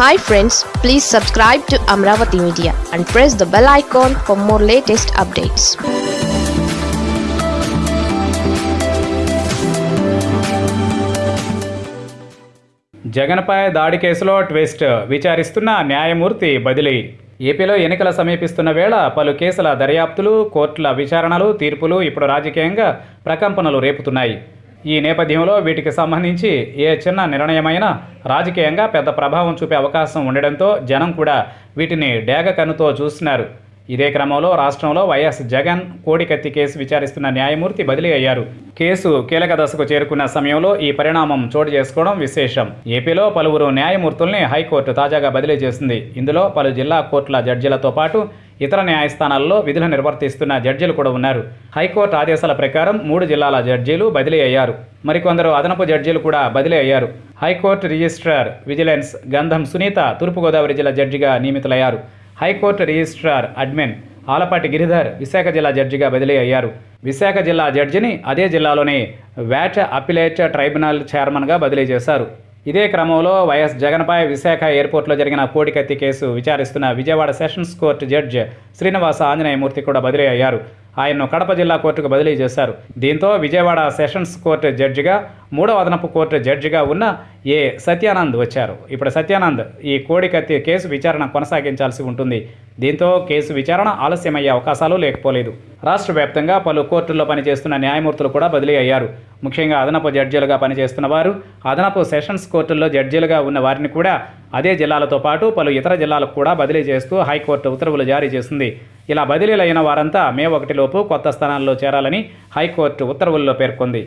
Hi friends please subscribe to Amaravati media and press the bell icon for more latest updates జగన్పై దాడి కేసులో twist. విచారిస్తున్న న్యాయమూర్తి బదిలీ. ఏపీలో ఎన్నికల సమీపిస్తున్న వేళ పలు కేసుల దర్యాప్తులు కోర్టుల విచారణలు తీర్పులు ఇప్పుడు రాజకీయంగా ప్రకంపనలు రేపుతున్నాయి. ఈ నేపథ్యంలో వీటికి సంబంధించి ఏ చిన్న నిర్ణయమైనా రాజకీయంగా పెద్ద ప్రభావం చూపే అవకాశం ఉండడంతో జనం కూడా వీటిని డేగ కన్నుతో చూస్తున్నారు. ఇదే క్రమంలో రాష్ట్రంలో వైఎస్ జగన్ కోడికత్తి కేసు విచారిస్తున్న న్యాయమూర్తి బదిలీ అయ్యారు. కేసు కీలక దశకు చేరుకున్న సమయంలో ఈ పరిణామం చోటు చేసుకోవడం విశేషం. ఏపీలో పలువురు న్యాయమూర్తుల్ని హైకోర్టు తాజాగా బదిలీ చేసింది. ఇందులో పలు జిల్లా కోర్టుల జడ్జిలతో పాటు ఇతర న్యాయస్థానాల్లో విధులు నిర్వర్తిస్తున్న జడ్జీలు కూడా ఉన్నారు. హైకోర్టు ఆదేశాల ప్రకారం మూడు జిల్లాల జడ్జీలు బదిలీ అయ్యారు. మరికొందరు అదనపు జడ్జీలు కూడా బదిలీ అయ్యారు. హైకోర్టు రిజిస్ట్రార్ విజిలెన్స్ గంధం సునీత తూర్పుగోదావరి జిల్లా జడ్జిగా నియమితులయ్యారు. High court registrar admin Alapati Giridhar Visakha జిల్లా జడ్జిగా బదిలీ అయ్యారు. విశాఖ జిల్లా జడ్జిని అదే జిల్లాలోని వ్యాట్ అపిలేట్ ట్రైబ్యునల్ చైర్మన్గా బదిలీ చేశారు. ఇదే క్రమంలో వైఎస్ జగన్పై విశాఖ ఎయిర్పోర్ట్లో జరిగిన కోడికత్తి case విచారిస్తున్న Vijayawada sessions court judge Srinivasa Anjaneyamurthy కూడా బదిలీ అయ్యారు. ఆయన్ను కడప జిల్లా కోర్టుకు బదిలీ చేశారు. దీంతో విజయవాడ సెషన్స్ కోర్టు జడ్జిగా మూడవ అదనపు కోర్టు జడ్జిగా ఉన్న ఏ సత్యానంద్ వచ్చారు. ఇప్పుడు సత్యానంద్ ఈ కోడికత్తి కేసు విచారణ కొనసాగించాల్సి ఉంటుంది. దీంతో కేసు విచారణ ఆలస్యమయ్యే అవకాశాలు లేకపోలేదు. రాష్ట్ర వ్యాప్తంగా పలు కోర్టుల్లో పనిచేస్తున్న న్యాయమూర్తులు కూడా బదిలీ అయ్యారు. ముఖ్యంగా అదనపు జడ్జీలుగా పనిచేస్తున్న వారు అదనపు సెషన్స్ కోర్టుల్లో జడ్జీలుగా ఉన్న వారిని కూడా అదే జిల్లాలతో పాటు పలు ఇతర జిల్లాలకు కూడా బదిలీ చేస్తూ హైకోర్టు ఉత్తర్వులు జారీ చేసింది. ఇలా బదిలీలైన వారంతా మే ఒకటిలోపు కొత్త స్థానాల్లో చేరాలని హైకోర్టు ఉత్తర్వుల్లో పేర్కొంది.